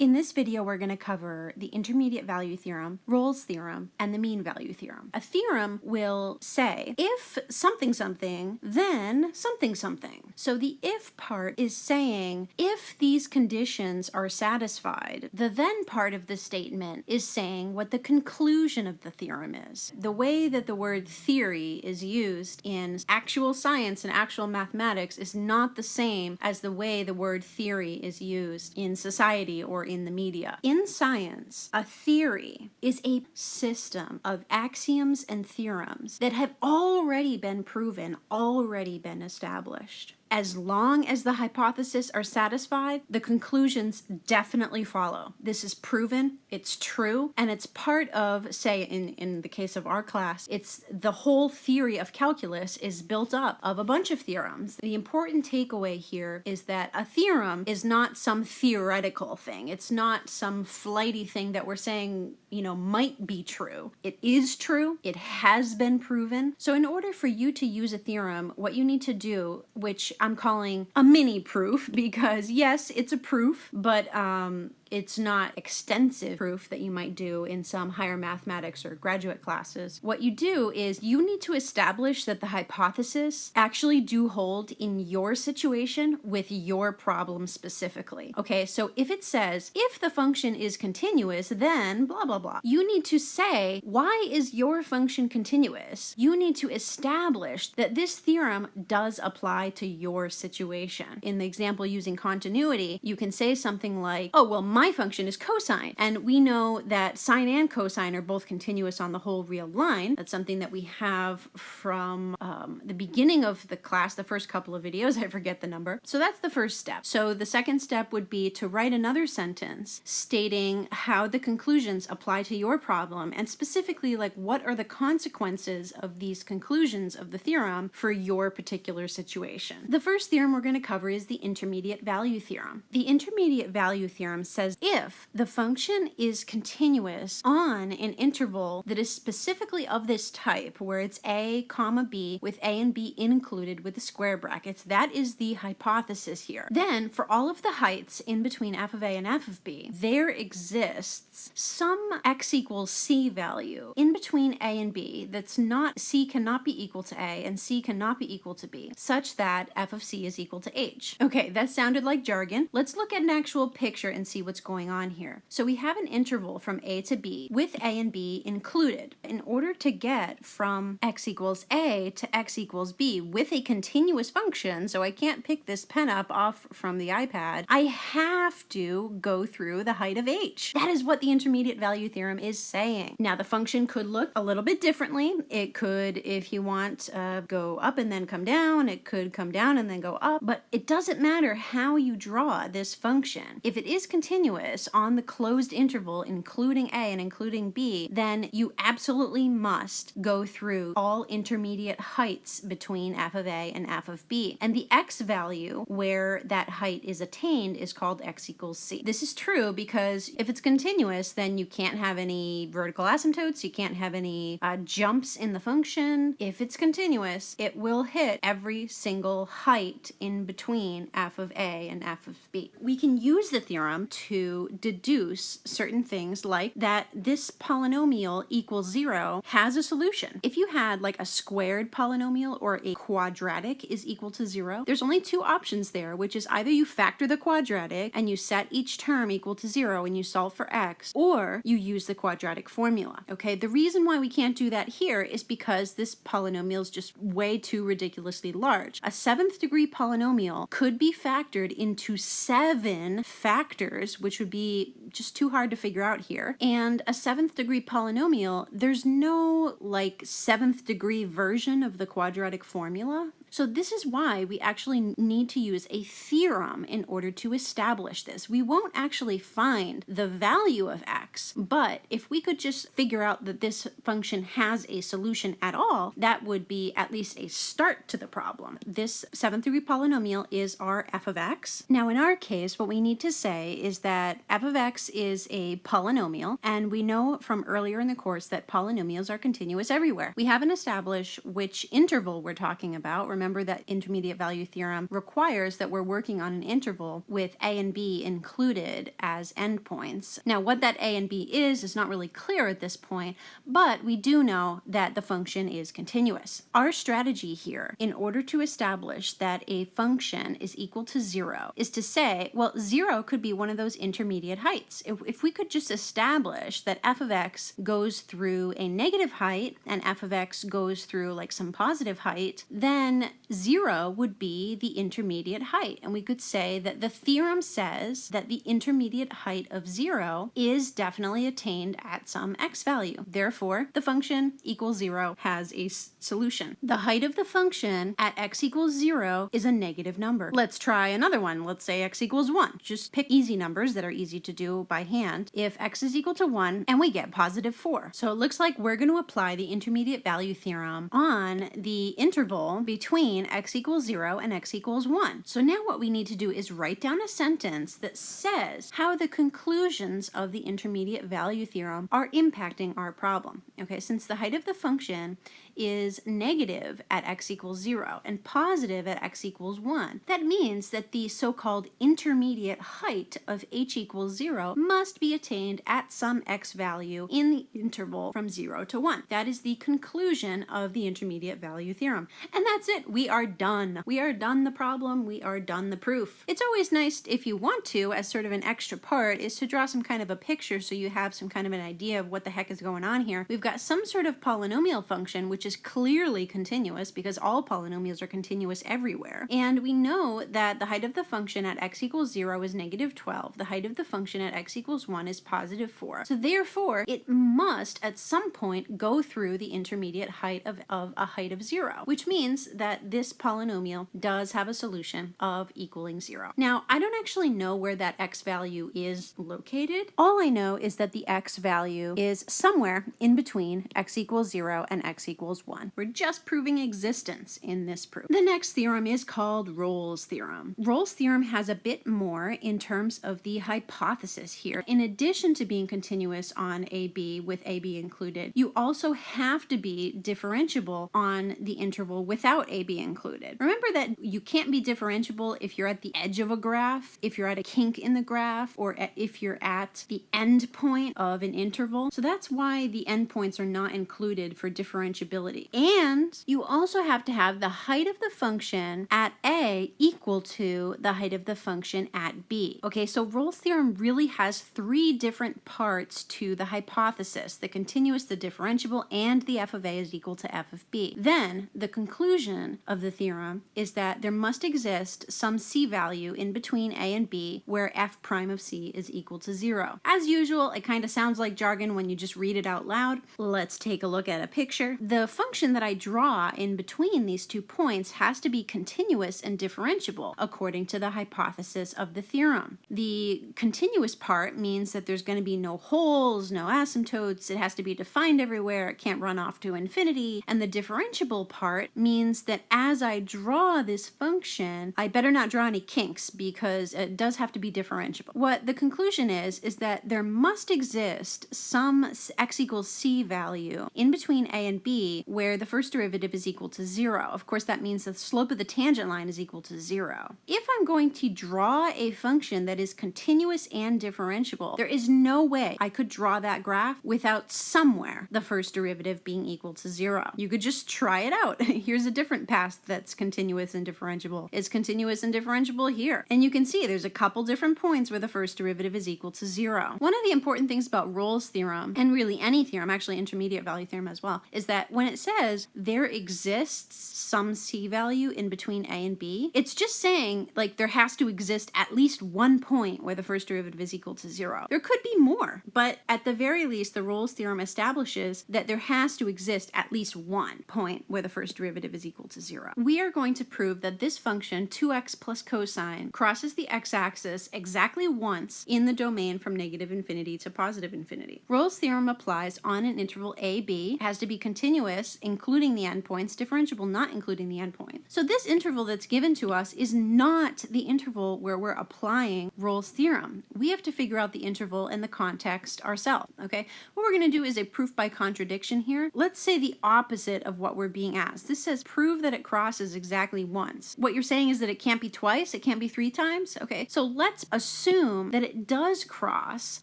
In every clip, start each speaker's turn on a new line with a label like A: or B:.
A: In this video, we're going to cover the intermediate value theorem, Rolle's theorem, and the mean value theorem. A theorem will say, if something something, then something something. So the if part is saying, if these conditions are satisfied, the then part of the statement is saying what the conclusion of the theorem is. The way that the word theory is used in actual science and actual mathematics is not the same as the way the word theory is used in society or in the media. In science, a theory is a system of axioms and theorems that have already been proven, already been established as long as the hypotheses are satisfied, the conclusions definitely follow. This is proven, it's true, and it's part of, say, in, in the case of our class, it's the whole theory of calculus is built up of a bunch of theorems. The important takeaway here is that a theorem is not some theoretical thing. It's not some flighty thing that we're saying, you know, might be true. It is true, it has been proven. So in order for you to use a theorem, what you need to do, which I'm calling a mini proof because yes, it's a proof, but um, it's not extensive proof that you might do in some higher mathematics or graduate classes. What you do is you need to establish that the hypothesis actually do hold in your situation with your problem specifically. Okay, so if it says, if the function is continuous, then blah, blah, blah. You need to say, why is your function continuous? You need to establish that this theorem does apply to your situation. In the example using continuity, you can say something like, oh, well, my function is cosine. And we know that sine and cosine are both continuous on the whole real line. That's something that we have from um, the beginning of the class, the first couple of videos, I forget the number. So that's the first step. So the second step would be to write another sentence stating how the conclusions apply to your problem and specifically like what are the consequences of these conclusions of the theorem for your particular situation. The first theorem we're going to cover is the intermediate value theorem. The intermediate value theorem says if the function is continuous on an interval that is specifically of this type, where it's a comma b with a and b included with the square brackets, that is the hypothesis here. Then for all of the heights in between f of a and f of b, there exists some x equals c value in between a and b that's not, c cannot be equal to a and c cannot be equal to b, such that f of c is equal to h. Okay, that sounded like jargon. Let's look at an actual picture and see what's going on here. So we have an interval from a to b with a and b included. In order to get from x equals a to x equals b with a continuous function, so I can't pick this pen up off from the iPad, I have to go through the height of h. That is what the intermediate value theorem is saying. Now the function could look a little bit differently. It could, if you want, uh, go up and then come down. It could come down and then go up, but it doesn't matter how you draw this function. If it is continuous, continuous on the closed interval, including A and including B, then you absolutely must go through all intermediate heights between f of A and f of B. And the x value where that height is attained is called x equals c. This is true because if it's continuous, then you can't have any vertical asymptotes, you can't have any uh, jumps in the function. If it's continuous, it will hit every single height in between f of A and f of B. We can use the theorem to deduce certain things like that this polynomial equals zero has a solution. If you had like a squared polynomial or a quadratic is equal to zero, there's only two options there, which is either you factor the quadratic and you set each term equal to zero and you solve for x, or you use the quadratic formula. Okay, the reason why we can't do that here is because this polynomial is just way too ridiculously large. A seventh degree polynomial could be factored into seven factors, which which would be just too hard to figure out here. And a seventh degree polynomial, there's no like seventh degree version of the quadratic formula. So this is why we actually need to use a theorem in order to establish this. We won't actually find the value of x, but if we could just figure out that this function has a solution at all, that would be at least a start to the problem. This seventh degree polynomial is our f of x. Now in our case, what we need to say is that f of x is a polynomial, and we know from earlier in the course that polynomials are continuous everywhere. We haven't established which interval we're talking about. That intermediate value theorem requires that we're working on an interval with a and b included as endpoints. Now, what that a and b is is not really clear at this point, but we do know that the function is continuous. Our strategy here, in order to establish that a function is equal to zero, is to say, well, zero could be one of those intermediate heights. If, if we could just establish that f of x goes through a negative height and f of x goes through like some positive height, then zero would be the intermediate height. And we could say that the theorem says that the intermediate height of zero is definitely attained at some x value. Therefore, the function equals zero has a solution. The height of the function at x equals zero is a negative number. Let's try another one. Let's say x equals one. Just pick easy numbers that are easy to do by hand. If x is equal to one and we get positive four. So it looks like we're going to apply the intermediate value theorem on the interval between x equals zero and x equals one. So now what we need to do is write down a sentence that says how the conclusions of the intermediate value theorem are impacting our problem. Okay, since the height of the function is negative at x equals 0 and positive at x equals 1. That means that the so-called intermediate height of h equals 0 must be attained at some x value in the interval from 0 to 1. That is the conclusion of the intermediate value theorem. And that's it. We are done. We are done the problem. We are done the proof. It's always nice if you want to, as sort of an extra part, is to draw some kind of a picture so you have some kind of an idea of what the heck is going on here. We've got some sort of polynomial function which is clearly continuous because all polynomials are continuous everywhere. And we know that the height of the function at x equals 0 is negative 12. The height of the function at x equals 1 is positive 4. So therefore, it must at some point go through the intermediate height of, of a height of 0, which means that this polynomial does have a solution of equaling 0. Now, I don't actually know where that x value is located. All I know is that the x value is somewhere in between x equals 0 and x equals equals 1. We're just proving existence in this proof. The next theorem is called Rolle's theorem. Rolle's theorem has a bit more in terms of the hypothesis here. In addition to being continuous on AB with AB included, you also have to be differentiable on the interval without AB included. Remember that you can't be differentiable if you're at the edge of a graph, if you're at a kink in the graph, or if you're at the end point of an interval. So that's why the endpoints are not included for differentiability and you also have to have the height of the function at A equal to the height of the function at B. Okay, so Rolle's theorem really has three different parts to the hypothesis, the continuous, the differentiable, and the f of A is equal to f of B. Then the conclusion of the theorem is that there must exist some C value in between A and B where f prime of C is equal to zero. As usual, it kind of sounds like jargon when you just read it out loud. Let's take a look at a picture. The function that I draw in between these two points has to be continuous and differentiable according to the hypothesis of the theorem. The continuous part means that there's going to be no holes, no asymptotes, it has to be defined everywhere, it can't run off to infinity, and the differentiable part means that as I draw this function, I better not draw any kinks because it does have to be differentiable. What the conclusion is, is that there must exist some x equals c value in between a and b where the first derivative is equal to zero. Of course, that means the slope of the tangent line is equal to zero. If I'm going to draw a function that is continuous and differentiable, there is no way I could draw that graph without somewhere the first derivative being equal to zero. You could just try it out. Here's a different path that's continuous and differentiable. It's continuous and differentiable here. And you can see there's a couple different points where the first derivative is equal to zero. One of the important things about Rolle's theorem, and really any theorem, actually intermediate value theorem as well, is that when it says there exists some c value in between a and b, it's just saying like there has to exist at least one point where the first derivative is equal to zero. There could be more, but at the very least, the Rolle's theorem establishes that there has to exist at least one point where the first derivative is equal to zero. We are going to prove that this function, 2x plus cosine, crosses the x-axis exactly once in the domain from negative infinity to positive infinity. Rolle's theorem applies on an interval a, b, has to be continuous continuous, including the endpoints, differentiable not including the endpoint. So this interval that's given to us is not the interval where we're applying Rolle's theorem. We have to figure out the interval in the context ourselves, okay? What we're going to do is a proof by contradiction here. Let's say the opposite of what we're being asked. This says prove that it crosses exactly once. What you're saying is that it can't be twice, it can't be three times, okay? So let's assume that it does cross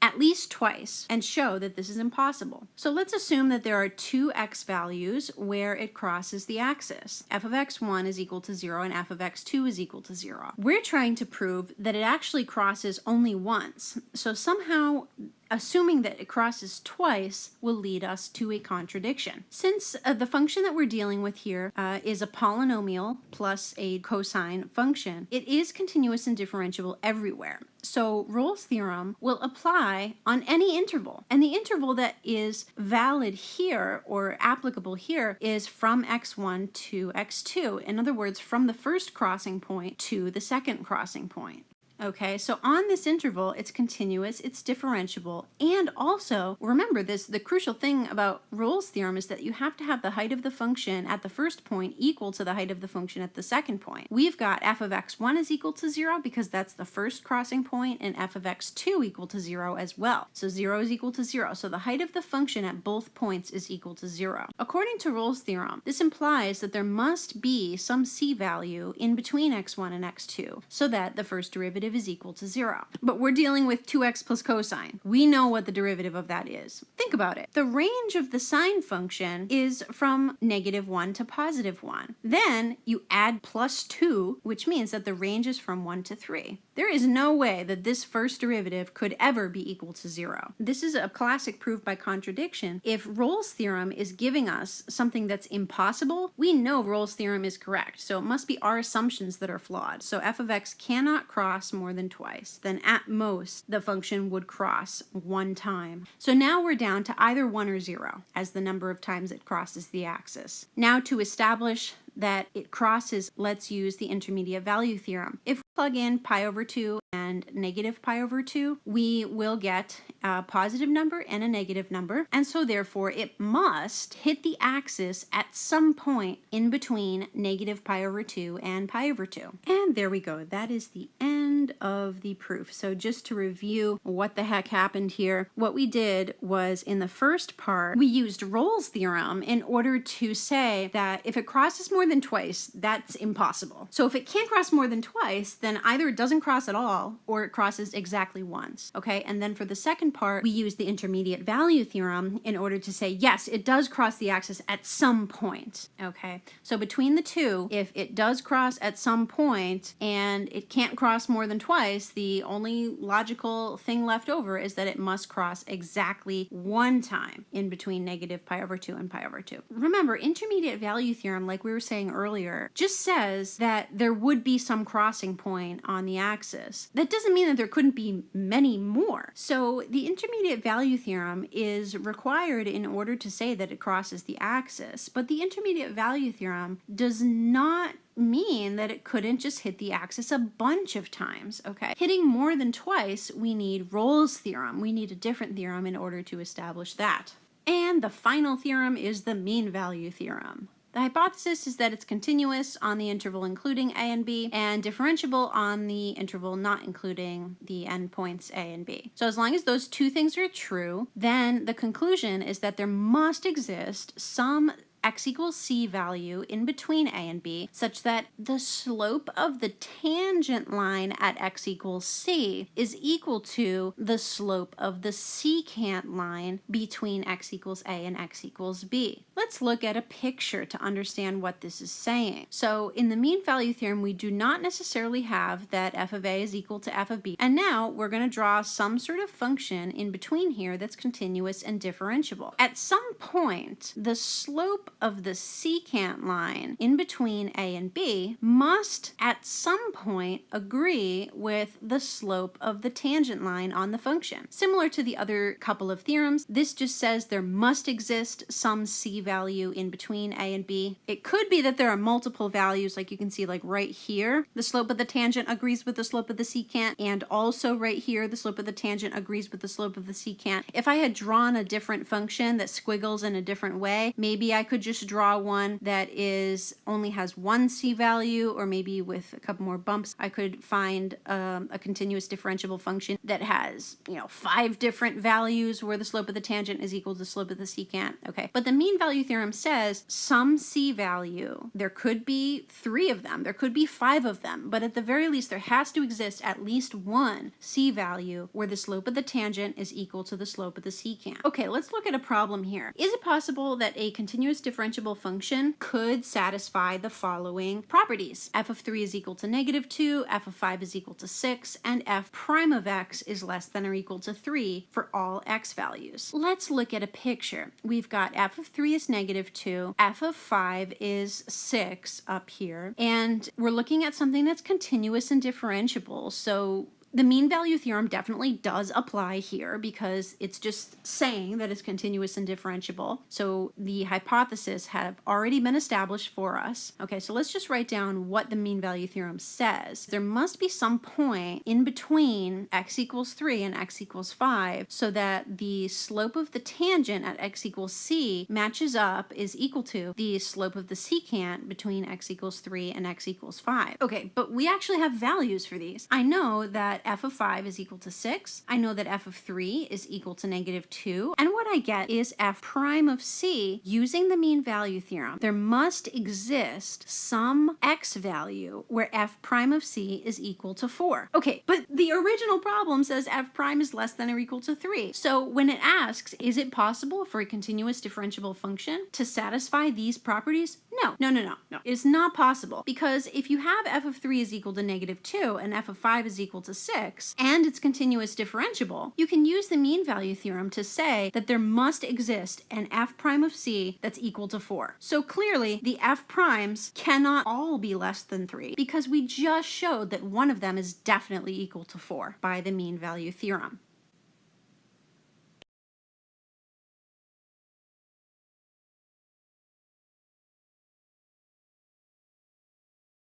A: at least twice and show that this is impossible. So let's assume that there are two x values where it crosses the axis. f of x1 is equal to 0 and f of x2 is equal to 0. We're trying to prove that it actually crosses only once. So somehow assuming that it crosses twice will lead us to a contradiction. Since uh, the function that we're dealing with here uh, is a polynomial plus a cosine function, it is continuous and differentiable everywhere. So Rolle's theorem will apply on any interval. And the interval that is valid here or applicable here is from x1 to x2. In other words, from the first crossing point to the second crossing point. Okay, so on this interval, it's continuous, it's differentiable, and also, remember this, the crucial thing about Rolle's theorem is that you have to have the height of the function at the first point equal to the height of the function at the second point. We've got f of x1 is equal to 0 because that's the first crossing point, and f of x2 equal to 0 as well. So 0 is equal to 0, so the height of the function at both points is equal to 0. According to Rolle's theorem, this implies that there must be some c value in between x1 and x2 so that the first derivative derivative is equal to zero. But we're dealing with 2x plus cosine. We know what the derivative of that is. Think about it. The range of the sine function is from negative 1 to positive 1. Then you add plus 2, which means that the range is from 1 to 3. There is no way that this first derivative could ever be equal to 0. This is a classic proof by contradiction. If Rolle's theorem is giving us something that's impossible, we know Rolle's theorem is correct. So it must be our assumptions that are flawed. So f of x cannot cross more than twice, then at most the function would cross one time. So now we're down to either 1 or 0 as the number of times it crosses the axis. Now to establish that it crosses, let's use the intermediate value theorem. If plug in pi over 2 and negative pi over 2, we will get a positive number and a negative number. And so therefore it must hit the axis at some point in between negative pi over 2 and pi over 2. And there we go. That is the end of the proof. So just to review what the heck happened here, what we did was in the first part, we used Rolle's theorem in order to say that if it crosses more than twice, that's impossible. So if it can't cross more than twice, then either it doesn't cross at all or it crosses exactly once, okay? And then for the second part, we use the intermediate value theorem in order to say, yes, it does cross the axis at some point, okay? So between the two, if it does cross at some point and it can't cross more than twice, the only logical thing left over is that it must cross exactly one time in between negative pi over 2 and pi over 2. Remember, intermediate value theorem, like we were saying earlier, just says that there would be some crossing point on the axis. That doesn't mean that there couldn't be many more. So the intermediate value theorem is required in order to say that it crosses the axis, but the intermediate value theorem does not mean that it couldn't just hit the axis a bunch of times, okay? Hitting more than twice, we need Rolle's theorem. We need a different theorem in order to establish that. And the final theorem is the mean value theorem. The hypothesis is that it's continuous on the interval including a and b and differentiable on the interval not including the endpoints a and b. So as long as those two things are true, then the conclusion is that there must exist some x equals c value in between a and b such that the slope of the tangent line at x equals c is equal to the slope of the secant line between x equals a and x equals b. Let's look at a picture to understand what this is saying. So in the mean value theorem, we do not necessarily have that f of a is equal to f of b. And now we're going to draw some sort of function in between here that's continuous and differentiable. At some point, the slope of the secant line in between A and B must at some point agree with the slope of the tangent line on the function. Similar to the other couple of theorems, this just says there must exist some C value in between A and B. It could be that there are multiple values like you can see like right here, the slope of the tangent agrees with the slope of the secant and also right here the slope of the tangent agrees with the slope of the secant. If I had drawn a different function that squiggles in a different way, maybe I could could just draw one that is only has one c value or maybe with a couple more bumps I could find um, a continuous differentiable function that has you know five different values where the slope of the tangent is equal to the slope of the secant. Okay. But the mean value theorem says some c value there could be three of them there could be five of them but at the very least there has to exist at least one c value where the slope of the tangent is equal to the slope of the secant. Okay let's look at a problem here. Is it possible that a continuous differentiable function could satisfy the following properties. f of 3 is equal to negative 2, f of 5 is equal to 6, and f prime of x is less than or equal to 3 for all x values. Let's look at a picture. We've got f of 3 is negative 2, f of 5 is 6 up here, and we're looking at something that's continuous and differentiable. So the mean value theorem definitely does apply here because it's just saying that it's continuous and differentiable. So the hypothesis have already been established for us. Okay, so let's just write down what the mean value theorem says. There must be some point in between x equals 3 and x equals 5 so that the slope of the tangent at x equals c matches up, is equal to the slope of the secant between x equals 3 and x equals 5. Okay, but we actually have values for these. I know that that f of 5 is equal to 6. I know that f of 3 is equal to negative 2. And what I get is f prime of c using the mean value theorem. There must exist some x value where f prime of c is equal to 4. Okay, but the original problem says f prime is less than or equal to 3. So when it asks, is it possible for a continuous differentiable function to satisfy these properties? No, no, no, no, no. It's not possible because if you have f of 3 is equal to negative 2 and f of 5 is equal to 6 and it's continuous differentiable, you can use the mean value theorem to say that there must exist an f prime of c that's equal to 4. So clearly the f primes cannot all be less than 3 because we just showed that one of them is definitely equal to 4 by the mean value theorem.